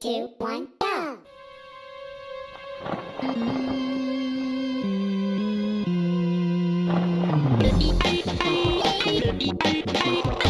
two, one, go! Break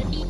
Thank